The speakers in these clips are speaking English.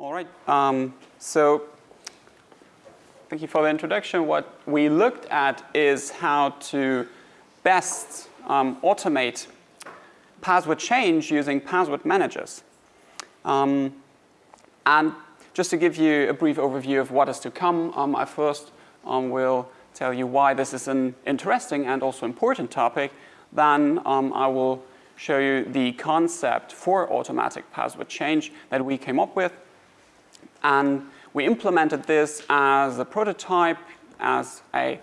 All right. Um, so thank you for the introduction. What we looked at is how to best um, automate password change using password managers. Um, and just to give you a brief overview of what is to come, um, I first um, will tell you why this is an interesting and also important topic. Then um, I will show you the concept for automatic password change that we came up with. And we implemented this as a prototype, as a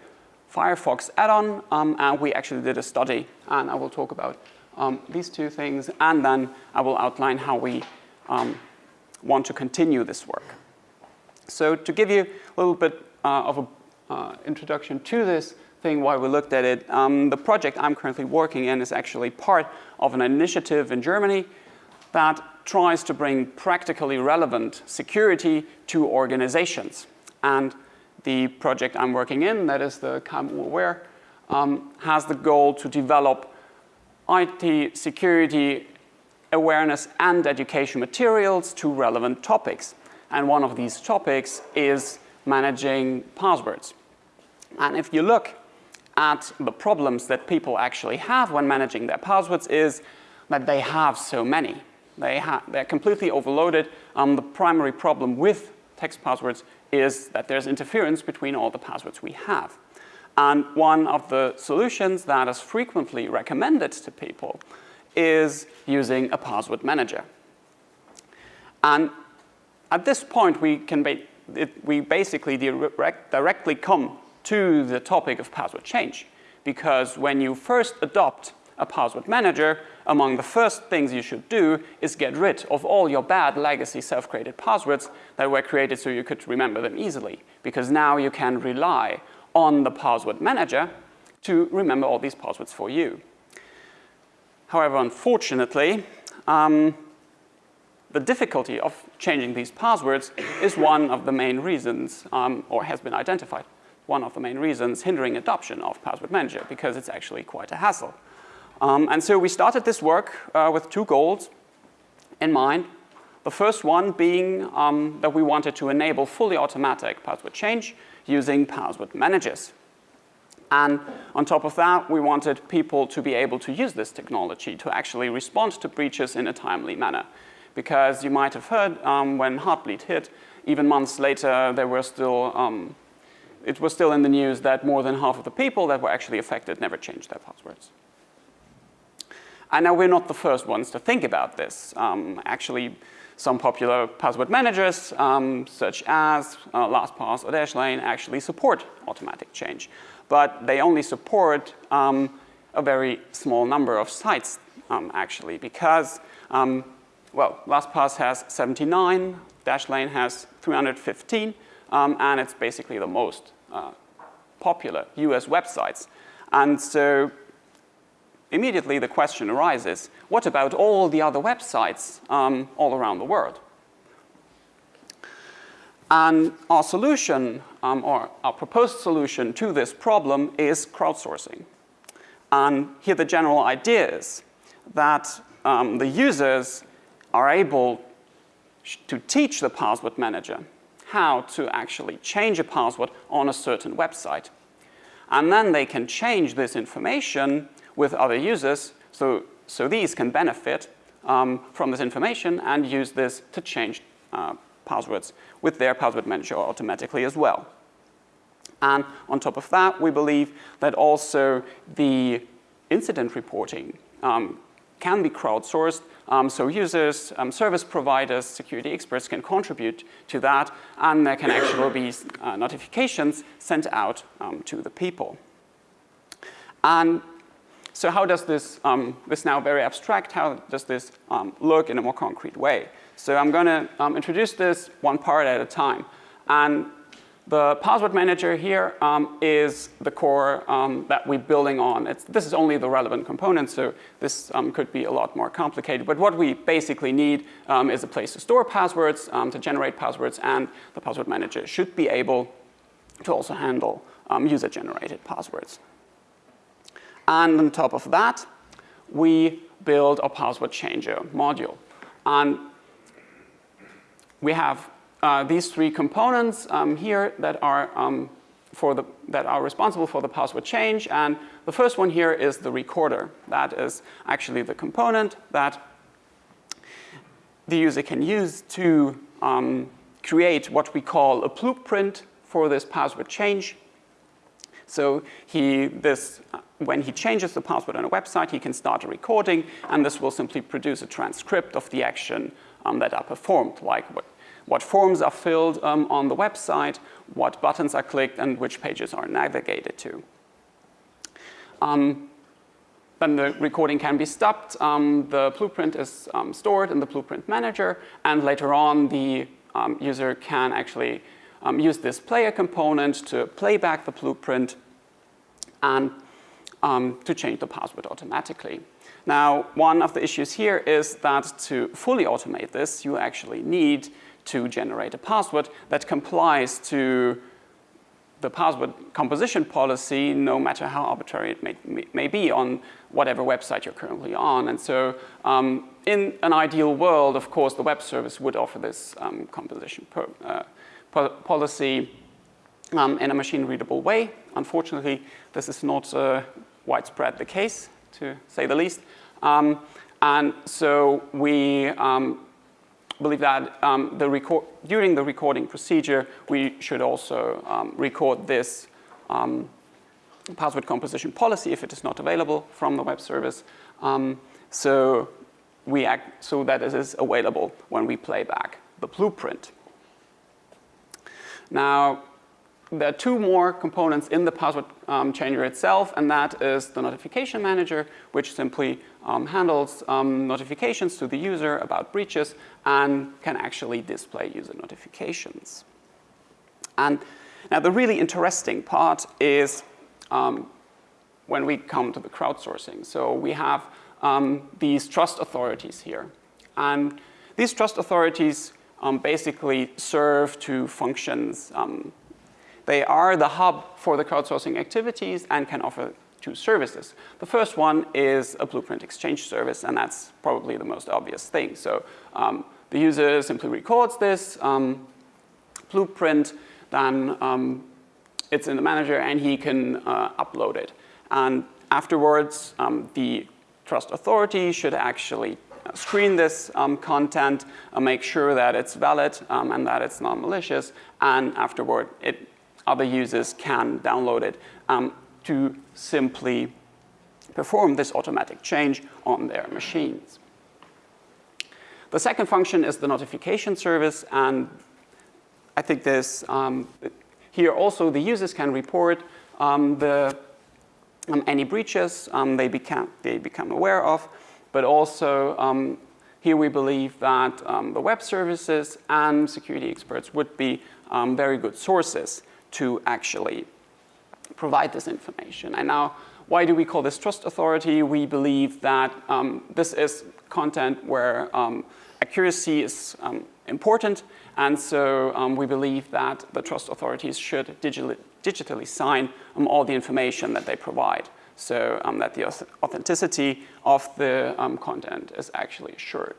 Firefox add-on, um, and we actually did a study. And I will talk about um, these two things, and then I will outline how we um, want to continue this work. So to give you a little bit uh, of an uh, introduction to this thing, why we looked at it, um, the project I'm currently working in is actually part of an initiative in Germany that tries to bring practically relevant security to organizations. And the project I'm working in, that is the KMU Aware, um, has the goal to develop IT security awareness and education materials to relevant topics. And one of these topics is managing passwords. And if you look at the problems that people actually have when managing their passwords is that they have so many. They they're completely overloaded. Um, the primary problem with text passwords is that there's interference between all the passwords we have. And one of the solutions that is frequently recommended to people is using a password manager. And at this point, we can ba it, we basically direct, directly come to the topic of password change. Because when you first adopt a password manager, among the first things you should do is get rid of all your bad legacy self-created passwords that were created so you could remember them easily. Because now you can rely on the password manager to remember all these passwords for you. However, unfortunately, um, the difficulty of changing these passwords is one of the main reasons, um, or has been identified, one of the main reasons hindering adoption of Password Manager because it's actually quite a hassle. Um, and so we started this work uh, with two goals in mind. The first one being um, that we wanted to enable fully automatic password change using password managers. And on top of that, we wanted people to be able to use this technology to actually respond to breaches in a timely manner. Because you might have heard um, when Heartbleed hit, even months later, there were still, um, it was still in the news that more than half of the people that were actually affected never changed their passwords. And now we're not the first ones to think about this. Um, actually, some popular password managers, um, such as uh, LastPass or Dashlane, actually support automatic change but they only support um, a very small number of sites um, actually because, um, well, LastPass has 79, Dashlane has 315, um, and it's basically the most uh, popular US websites. And so immediately the question arises, what about all the other websites um, all around the world? And our solution, um, or our proposed solution to this problem is crowdsourcing. And here the general idea is that um, the users are able to teach the password manager how to actually change a password on a certain website. And then they can change this information with other users so, so these can benefit um, from this information and use this to change uh, passwords with their password manager automatically as well. And on top of that, we believe that also the incident reporting um, can be crowdsourced. Um, so users, um, service providers, security experts can contribute to that and there can actually be uh, notifications sent out um, to the people. And so how does this, um, this now very abstract, how does this um, look in a more concrete way? So I'm going to um, introduce this one part at a time. And the password manager here um, is the core um, that we're building on. It's, this is only the relevant component, so this um, could be a lot more complicated. But what we basically need is a place to store passwords, to generate passwords, and the password manager should be able to also handle user-generated passwords. And on top of that, we build a password changer module. And we have uh, these three components um, here that are um, for the, that are responsible for the password change. And the first one here is the recorder. That is actually the component that the user can use to um, create what we call a blueprint for this password change. So he, this, when he changes the password on a website, he can start a recording, and this will simply produce a transcript of the action um, that are performed, like what, what forms are filled um, on the website, what buttons are clicked, and which pages are navigated to. Um, then the recording can be stopped. Um, the blueprint is um, stored in the blueprint manager, and later on the um, user can actually use this player component to play back the blueprint and um, to change the password automatically. Now, one of the issues here is that to fully automate this, you actually need to generate a password that complies to the password composition policy, no matter how arbitrary it may, may be on whatever website you're currently on. And so um, in an ideal world, of course, the web service would offer this um, composition per, uh, policy um, in a machine-readable way. Unfortunately, this is not uh, widespread the case, to say the least. Um, and so we um, believe that um, the during the recording procedure, we should also um, record this um, password composition policy if it is not available from the web service. so we act so that it is available when we play back the blueprint. Now, there are two more components in the password um, changer itself, and that is the notification manager, which simply um, handles um, notifications to the user about breaches and can actually display user notifications. And now the really interesting part is um, when we come to the crowdsourcing. So we have um, these trust authorities here. And these trust authorities um, basically serve two functions. They are the hub for the crowdsourcing activities and can offer two services. The first one is a blueprint exchange service, and that's probably the most obvious thing. So um, the user simply records this um, blueprint, then um, it's in the manager, and he can uh, upload it. And afterwards, um, the trust authority should actually screen this um, content, uh, make sure that it's valid um, and that it's non-malicious, and afterward, it, other users can download it um, to simply perform this automatic change on their machines. The second function is the notification service, and I think this, um, here also the users can report um, the, um, any breaches they, become, they become aware of, but also um, here we believe that um, the web services and security experts would be um, very good sources to actually provide this information. And now, why do we call this trust authority? We believe that um, this is content where um, accuracy is um, important, and so we believe that the trust authorities should digitally, digitally sign all the information that they provide so um, that the authenticity of the um, content is actually assured.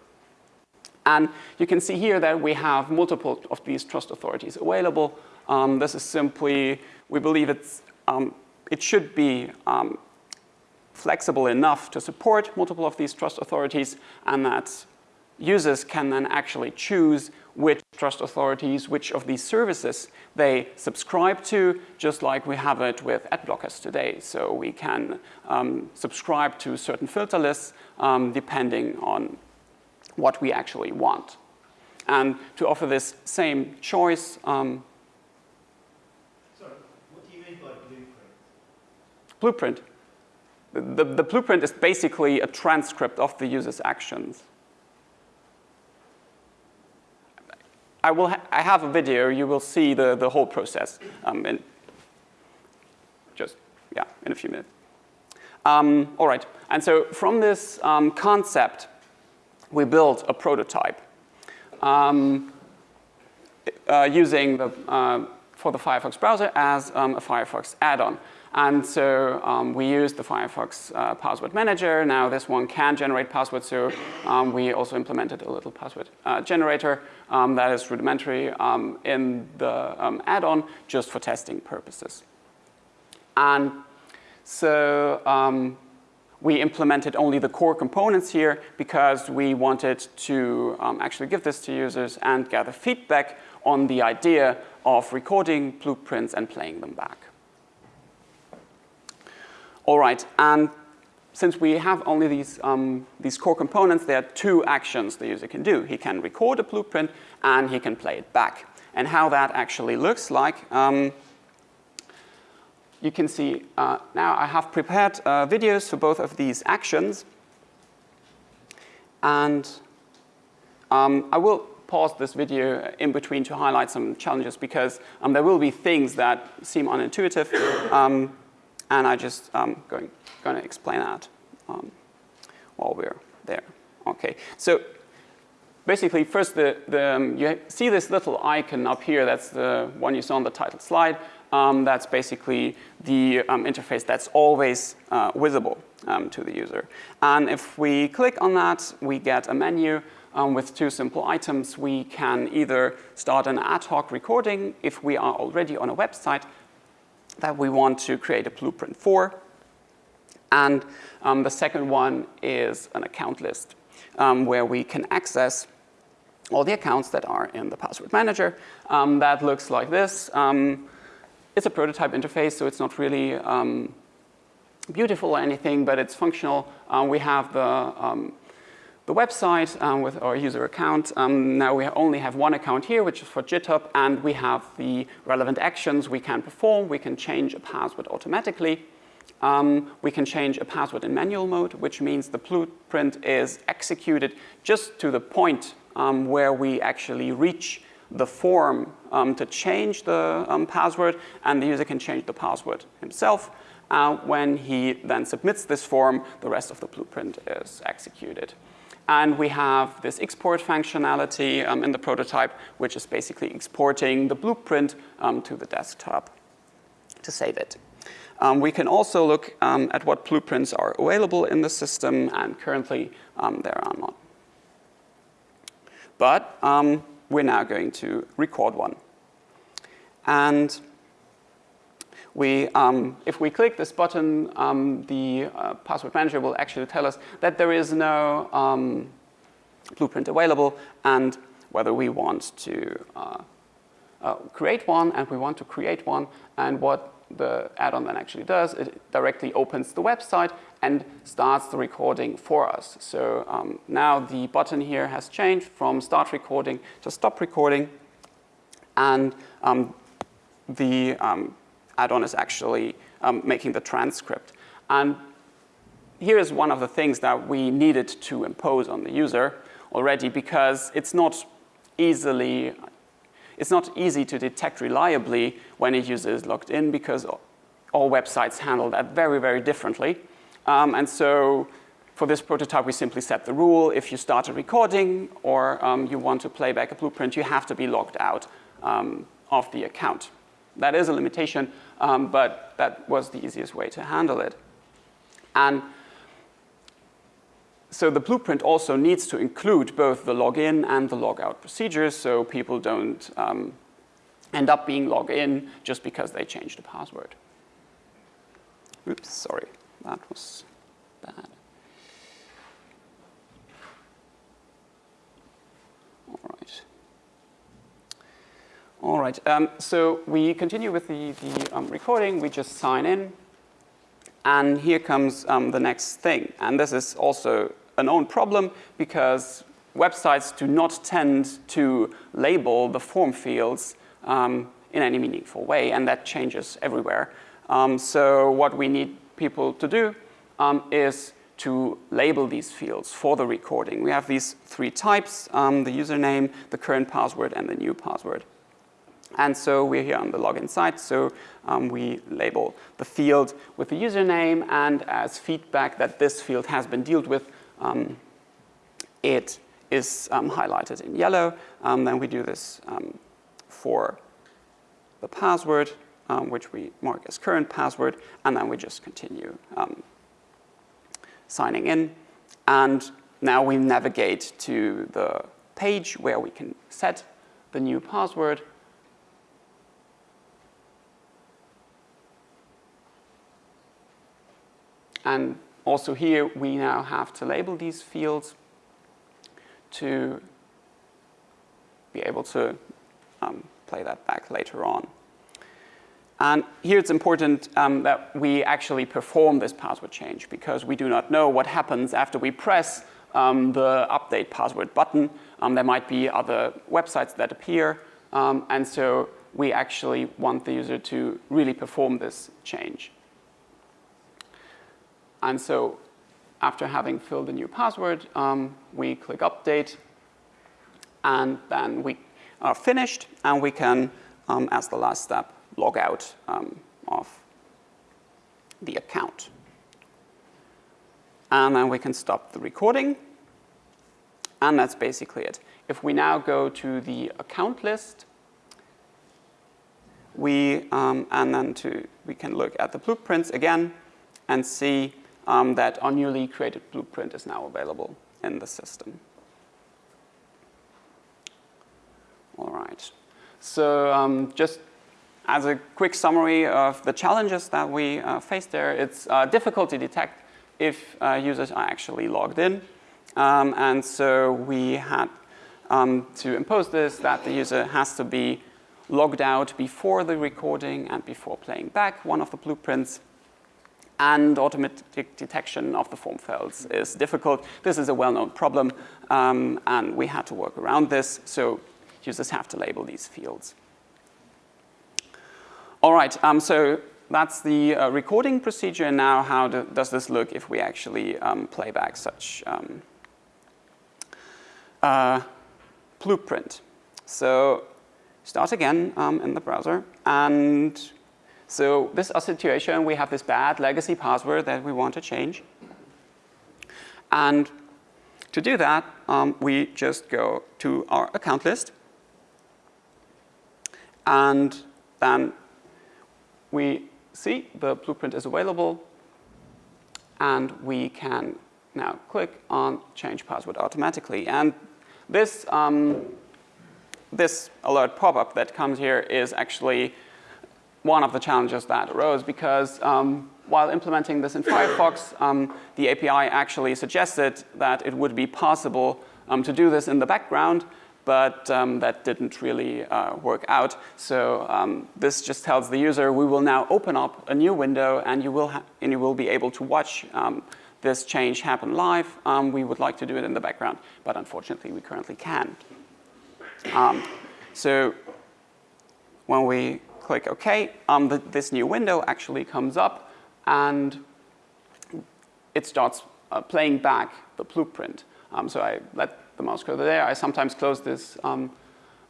And you can see here that we have multiple of these trust authorities available. Um, this is simply, we believe it's, um, it should be um, flexible enough to support multiple of these trust authorities and that users can then actually choose which trust authorities, which of these services they subscribe to, just like we have it with ad blockers today. So we can um, subscribe to certain filter lists um, depending on what we actually want. And to offer this same choice, um, Sorry, what do you mean by blueprint? The, the blueprint is basically a transcript of the user's actions. I, will ha I have a video, you will see the, the whole process um, in just, yeah, in a few minutes. Um, all right, and so from this um, concept, we built a prototype um, uh, using the, uh, for the Firefox browser as um, a Firefox add-on. And so um, we use the Firefox uh, password manager. Now this one can generate passwords, so um, we also implemented a little password uh, generator um, that is rudimentary um, in the um, add-on just for testing purposes. And so we implemented only the core components here because we wanted to um, actually give this to users and gather feedback on the idea of recording blueprints and playing them back. All right, and since we have only these, um, these core components, there are two actions the user can do. He can record a blueprint and he can play it back. And how that actually looks like, um, you can see uh, now I have prepared uh, videos for both of these actions. And um, I will pause this video in between to highlight some challenges because um, there will be things that seem unintuitive. Um, and I just um, going, going to explain that um, while we're there. Okay, so basically first the, the, um, you see this little icon up here, that's the one you saw on the title slide. Um, that's basically the interface that's always uh, visible to the user. And if we click on that, we get a menu um, with two simple items. We can either start an ad hoc recording if we are already on a website that we want to create a blueprint for. And um, the second one is an account list um, where we can access all the accounts that are in the password manager. that looks like this. It's a prototype interface, so it's not really um, beautiful or anything, but it's functional. Um, we have the, um, the website um, with our user account. Um, now we only have one account here, which is for GitHub, and we have the relevant actions we can perform. We can change a password automatically. Um, we can change a password in manual mode, which means the blueprint is executed just to the point um, where we actually reach the form um, to change the um, password and the user can change the password himself. Uh, when he then submits this form, the rest of the blueprint is executed. And we have this export functionality um, in the prototype, which is basically exporting the blueprint um, to the desktop to save it. Um, we can also look um, at what blueprints are available in the system, and currently there are none. But we're now going to record one. And we, um, if we click this button, um, the uh, password manager will actually tell us that there is no um, blueprint available and whether we want to uh, uh, create one and we want to create one and what the add-on then actually does, it directly opens the website and starts the recording for us. So um, now the button here has changed from start recording to stop recording. And um, the um, add-on is actually um, making the transcript. And here is one of the things that we needed to impose on the user already because it's not easily it's not easy to detect reliably when a user is logged in because all websites handle that very, very differently. Um, and so for this prototype, we simply set the rule. If you start a recording or um, you want to play back a blueprint, you have to be logged out um, of the account. That is a limitation, um, but that was the easiest way to handle it. And so the blueprint also needs to include both the login and the logout procedures so people don't um, end up being logged in just because they changed the password. Oops, sorry, that was bad. All right. All right, um, so we continue with the, the um, recording. We just sign in. And here comes um, the next thing. And this is also a known problem because websites do not tend to label the form fields um, in any meaningful way, and that changes everywhere. Um, so what we need people to do um, is to label these fields for the recording. We have these three types, the username, the current password, and the new password. And so we're here on the login site, so um, we label the field with the username and as feedback that this field has been dealt with, um, it is um, highlighted in yellow. Um, then we do this um, for the password um, which we mark as current password, and then we just continue signing in. And now we navigate to the page where we can set the new password. And also here, we now have to label these fields to be able to um, play that back later on. And here it's important um, that we actually perform this password change because we do not know what happens after we press um, the update password button. Um, there might be other websites that appear. Um, and so we actually want the user to really perform this change. And so after having filled a new password, um, we click update. And then we are finished. And we can, um, as the last step, log out um, of the account. And then we can stop the recording. And that's basically it. If we now go to the account list, we, um, and then to, we can look at the blueprints again and see um, that our newly created blueprint is now available in the system. All right. So um, just as a quick summary of the challenges that we uh, faced there, it's uh, difficult to detect if uh, users are actually logged in. Um, and so we had um, to impose this that the user has to be logged out before the recording and before playing back one of the blueprints. And automatic detection of the form fields is difficult. This is a well-known problem, um, and we had to work around this. So users have to label these fields. All right, um, so that's the uh, recording procedure. And now, how do, does this look if we actually um, play back such um, uh, blueprint? So start again um, in the browser. And so this is a situation. We have this bad legacy password that we want to change. And to do that, um, we just go to our account list. And then we see the blueprint is available and we can now click on change password automatically. And this, um, this alert pop-up that comes here is actually one of the challenges that arose because um, while implementing this in Firefox, um, the API actually suggested that it would be possible um, to do this in the background, but um, that didn't really uh, work out. So um, this just tells the user, we will now open up a new window and you will, and you will be able to watch this change happen live. Um, we would like to do it in the background, but unfortunately we currently can't. Um, so when we click OK, um, the, this new window actually comes up and it starts uh, playing back the blueprint. so I let the mouse cursor there. I sometimes close this um,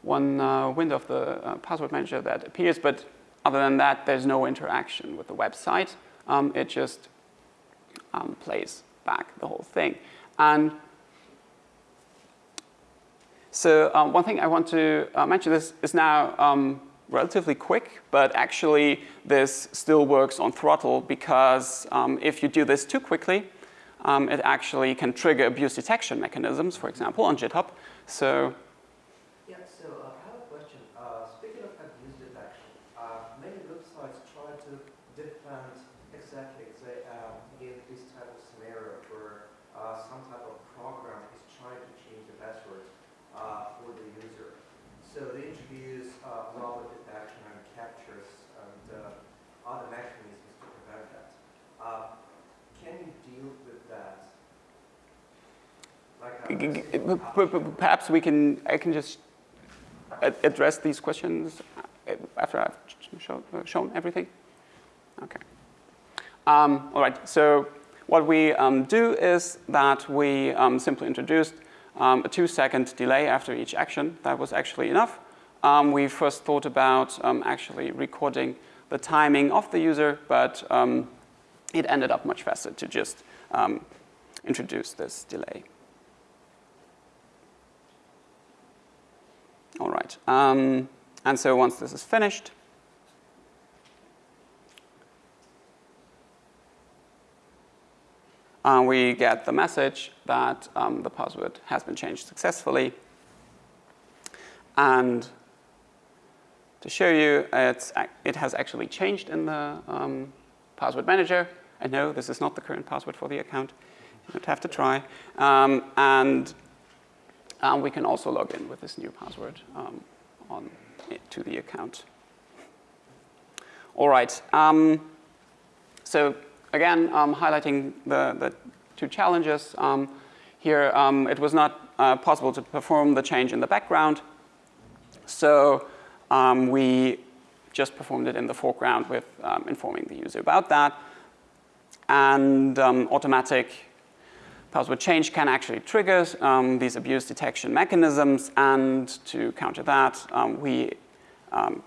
one uh, window of the uh, password manager that appears, but other than that, there's no interaction with the website. Um, it just um, plays back the whole thing. And so um, one thing I want to uh, mention this is now um, relatively quick, but actually this still works on throttle because um, if you do this too quickly, um, it actually can trigger abuse detection mechanisms, for example, on GitHub. So yeah, so uh, I have a question. Uh, speaking of abuse detection, uh, many websites try to defend exactly say, uh, this type of scenario where some type of program is trying to change the password for the user. So they introduce uh, malware detection and CAPTCHAs and other mechanisms to prevent that. can you deal with that? Like Perhaps we can, I can just address these questions after I've show, shown everything? Okay. Um, all right, so what we um, do is that we um, simply introduced um, a two second delay after each action. That was actually enough. Um, we first thought about um, actually recording the timing of the user, but it ended up much faster to just introduce this delay. All right. Um, and so once this is finished, uh, we get the message that um, the password has been changed successfully. And to show you, it has actually changed in the um, password manager. And no, this is not the current password for the account. You don't have to try. Um, and um, we can also log in with this new password um, on to the account. All right. Um, so again, um, highlighting the, the two challenges. Um, here, um, it was not uh, possible to perform the change in the background. So um, we just performed it in the foreground with um, informing the user about that. And um, automatic password change can actually trigger um, these abuse detection mechanisms. And to counter that, um, we um,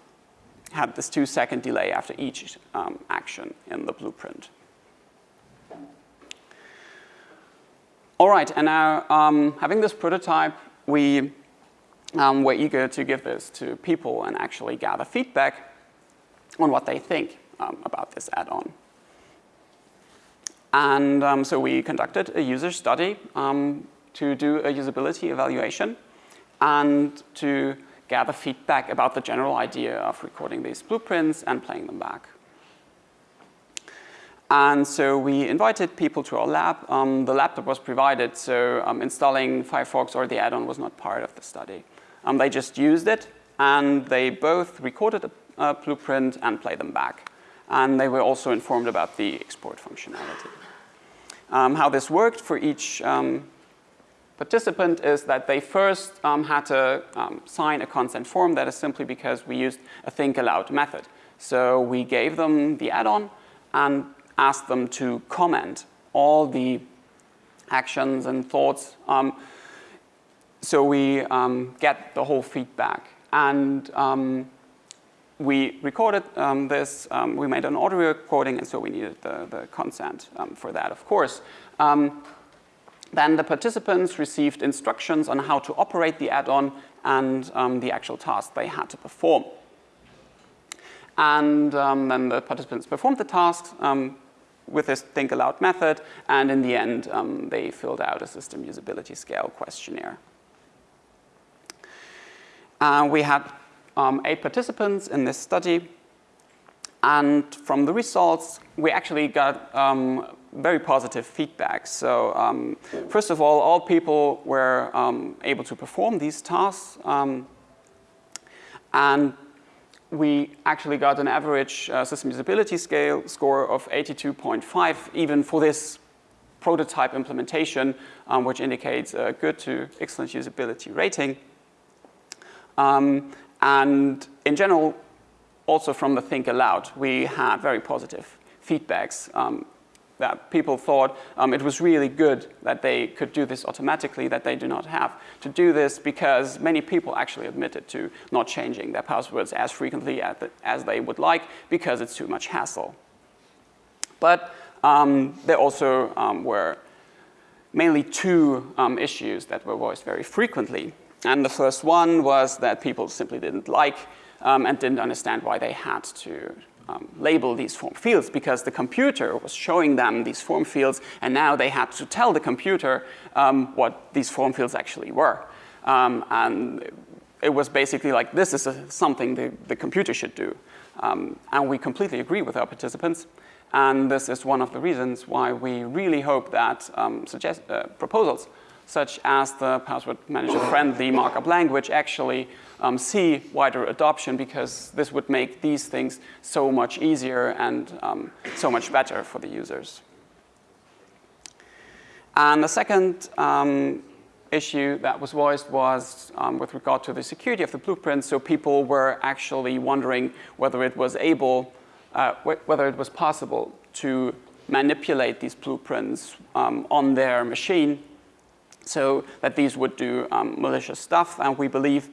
had this two second delay after each action in the blueprint. All right, and now um, having this prototype, we um, were eager to give this to people and actually gather feedback on what they think um, about this add-on. And um, so we conducted a user study um, to do a usability evaluation and to gather feedback about the general idea of recording these blueprints and playing them back. And so we invited people to our lab. Um, the laptop was provided, so um, installing Firefox or the add-on was not part of the study. Um, they just used it, and they both recorded a, a, blueprint and played them back. And they were also informed about the export functionality. Um, how this worked for each um, participant is that they first um, had to sign a consent form. That is simply because we used a think aloud method. So we gave them the add-on, and ask them to comment all the actions and thoughts. Um, so we um, get the whole feedback. And um, we recorded um, this, um, we made an audio recording, and so we needed the, the consent um, for that, of course. then the participants received instructions on how to operate the add-on and the actual task they had to perform. And then the participants performed the tasks, with this think aloud method, and in the end, um, they filled out a system usability scale questionnaire. Uh, we had um, eight participants in this study, and from the results, we actually got um, very positive feedback. So um, first of all, all people were um, able to perform these tasks, um, and we actually got an average uh, system usability scale score of 82.5 even for this prototype implementation, um, which indicates a good to excellent usability rating. Um, and in general, also from the Think Aloud, we had very positive feedbacks um, that people thought um, it was really good that they could do this automatically, that they do not have to do this because many people actually admitted to not changing their passwords as frequently as they would like because it's too much hassle. But um, there also um, were mainly two um, issues that were voiced very frequently. And the first one was that people simply didn't like um, and didn't understand why they had to um, label these form fields because the computer was showing them these form fields and now they had to tell the computer um, what these form fields actually were. Um, and it was basically like, this is a, something the, the computer should do. Um, and we completely agree with our participants. And this is one of the reasons why we really hope that um, suggest, uh, proposals such as the password manager friendly markup language actually um, see wider adoption because this would make these things so much easier and um, so much better for the users. And the second um, issue that was voiced was um, with regard to the security of the blueprint. So people were actually wondering whether it was able, uh, whether it was possible to manipulate these blueprints um, on their machine so that these would do um, malicious stuff. And we believe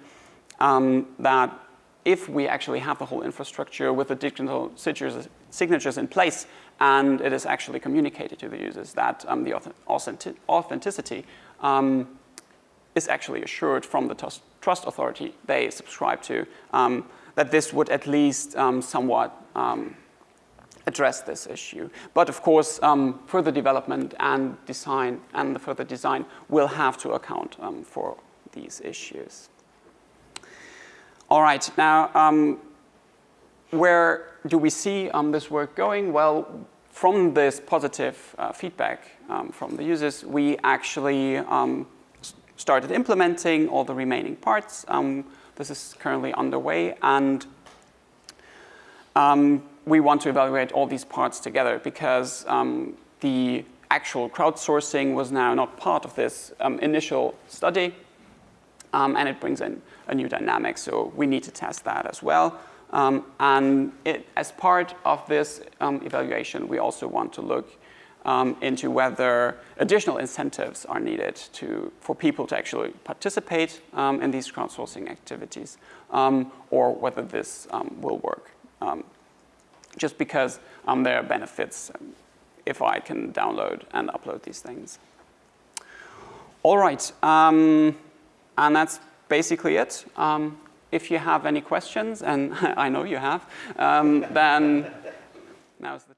um, that if we actually have the whole infrastructure with the digital signatures, in place and it is actually communicated to the users that um, the authentic authenticity um, is actually assured from the trust authority they subscribe to, um, that this would at least um, somewhat address this issue. But of course, um, further development and design and the further design will have to account um, for these issues. All right, now um, where do we see um, this work going? Well, from this positive uh, feedback um, from the users, we actually um, started implementing all the remaining parts. This is currently underway, and um, we want to evaluate all these parts together because um, the actual crowdsourcing was now not part of this initial study, and it brings in a new dynamic, so we need to test that as well. Um, and it, as part of this um, evaluation, we also want to look um, into whether additional incentives are needed to, for people to actually participate um, in these crowdsourcing activities, um, or whether this um, will work. Just because there are benefits if I can download and upload these things. All right, and that's basically it. Um, if you have any questions, and I know you have, um, then now's the.